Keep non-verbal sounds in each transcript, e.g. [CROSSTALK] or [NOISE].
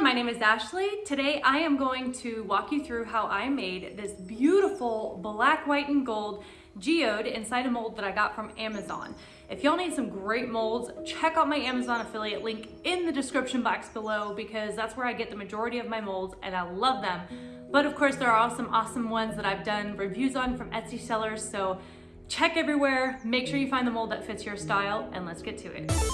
everyone, my name is Ashley. Today I am going to walk you through how I made this beautiful black, white, and gold geode inside a mold that I got from Amazon. If y'all need some great molds, check out my Amazon affiliate link in the description box below because that's where I get the majority of my molds and I love them. But of course there are also some awesome ones that I've done reviews on from Etsy sellers, so check everywhere, make sure you find the mold that fits your style, and let's get to it.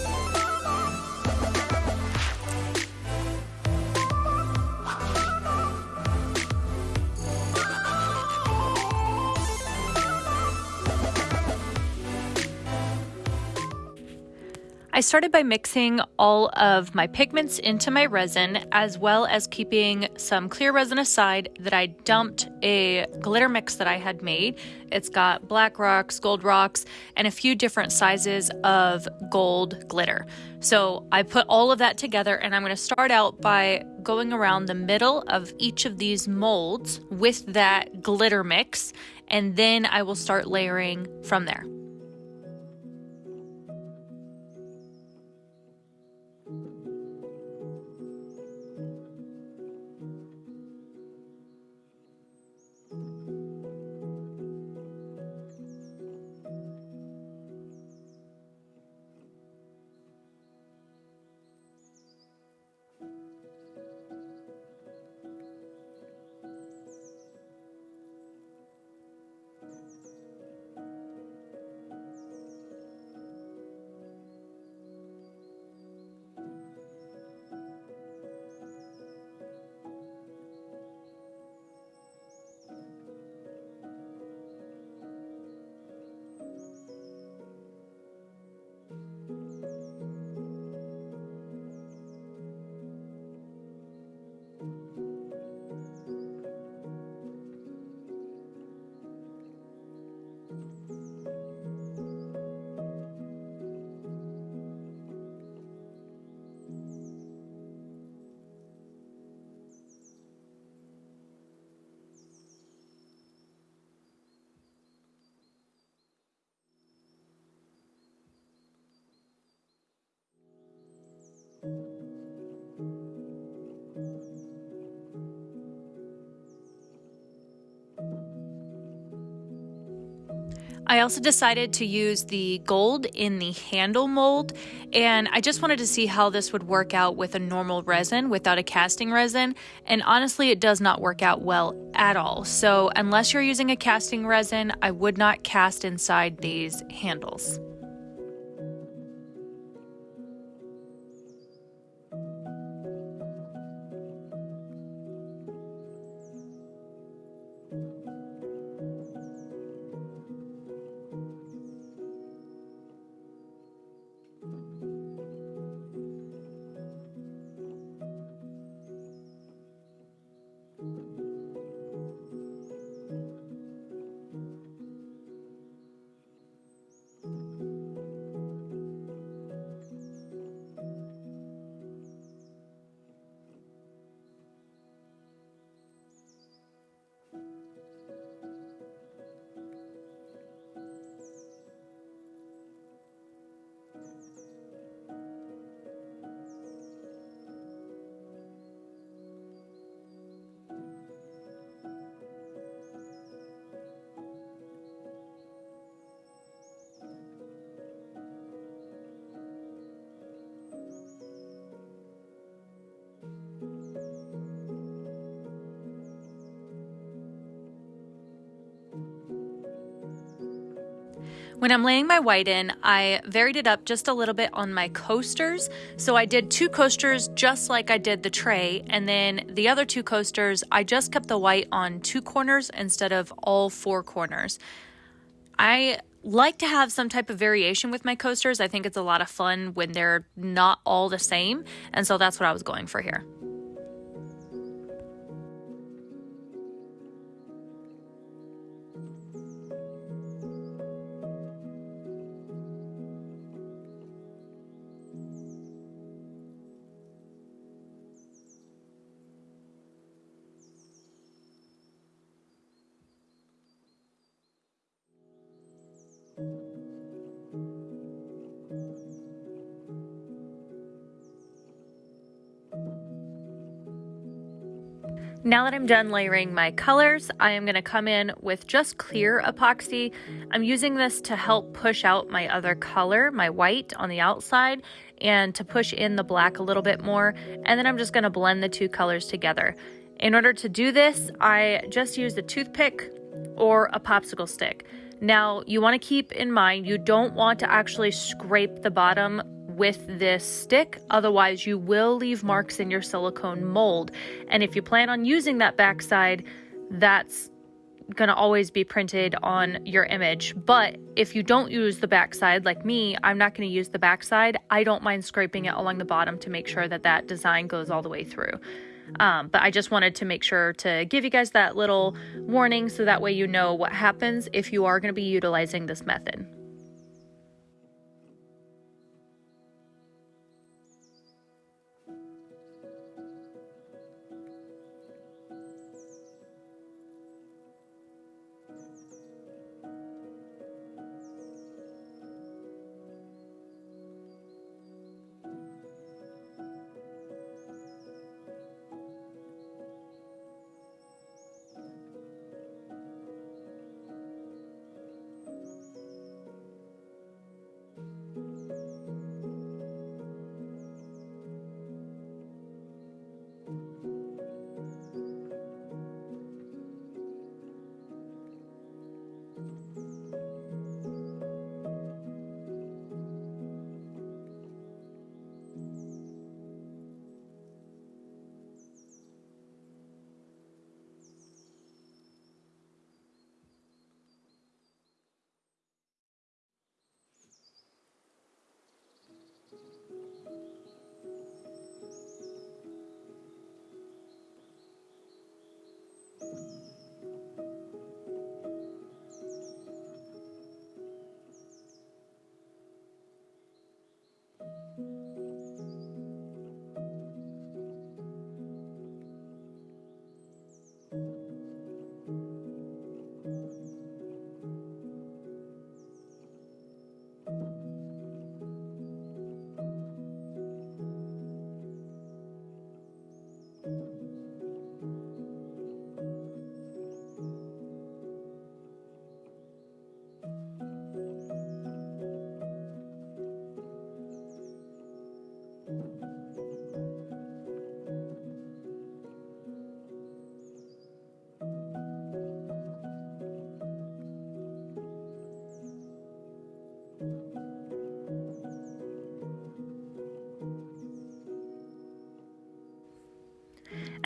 I started by mixing all of my pigments into my resin as well as keeping some clear resin aside that I dumped a glitter mix that I had made. It's got black rocks, gold rocks, and a few different sizes of gold glitter. So I put all of that together and I'm going to start out by going around the middle of each of these molds with that glitter mix and then I will start layering from there. I also decided to use the gold in the handle mold and I just wanted to see how this would work out with a normal resin without a casting resin and honestly it does not work out well at all. So unless you're using a casting resin, I would not cast inside these handles. When I'm laying my white in, I varied it up just a little bit on my coasters. So I did two coasters just like I did the tray, and then the other two coasters, I just kept the white on two corners instead of all four corners. I like to have some type of variation with my coasters. I think it's a lot of fun when they're not all the same, and so that's what I was going for here. Now that I'm done layering my colors, I am going to come in with just clear epoxy. I'm using this to help push out my other color, my white on the outside, and to push in the black a little bit more. And then I'm just going to blend the two colors together. In order to do this, I just used a toothpick or a popsicle stick. Now, you want to keep in mind you don't want to actually scrape the bottom with this stick. Otherwise, you will leave marks in your silicone mold. And if you plan on using that backside, that's going to always be printed on your image. But if you don't use the backside, like me, I'm not going to use the backside. I don't mind scraping it along the bottom to make sure that that design goes all the way through. Um, but I just wanted to make sure to give you guys that little warning so that way you know what happens if you are going to be utilizing this method.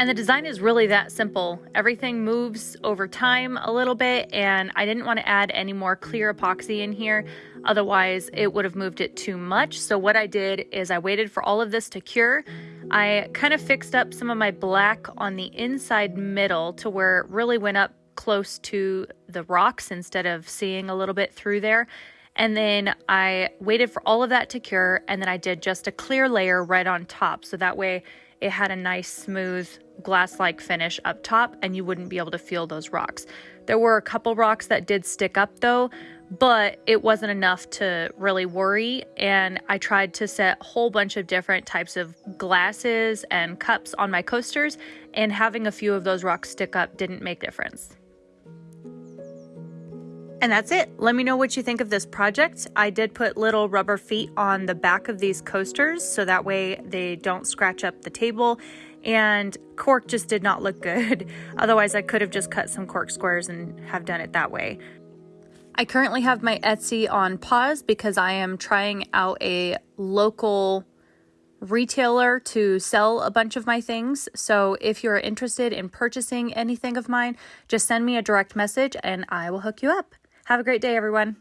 And the design is really that simple. Everything moves over time a little bit and I didn't want to add any more clear epoxy in here. Otherwise it would have moved it too much. So what I did is I waited for all of this to cure. I kind of fixed up some of my black on the inside middle to where it really went up close to the rocks instead of seeing a little bit through there. And then I waited for all of that to cure and then I did just a clear layer right on top. So that way it had a nice smooth glass-like finish up top and you wouldn't be able to feel those rocks. There were a couple rocks that did stick up though, but it wasn't enough to really worry and I tried to set a whole bunch of different types of glasses and cups on my coasters and having a few of those rocks stick up didn't make difference. And that's it. Let me know what you think of this project. I did put little rubber feet on the back of these coasters so that way they don't scratch up the table. And cork just did not look good. [LAUGHS] Otherwise, I could have just cut some cork squares and have done it that way. I currently have my Etsy on pause because I am trying out a local retailer to sell a bunch of my things. So if you're interested in purchasing anything of mine, just send me a direct message and I will hook you up. Have a great day, everyone.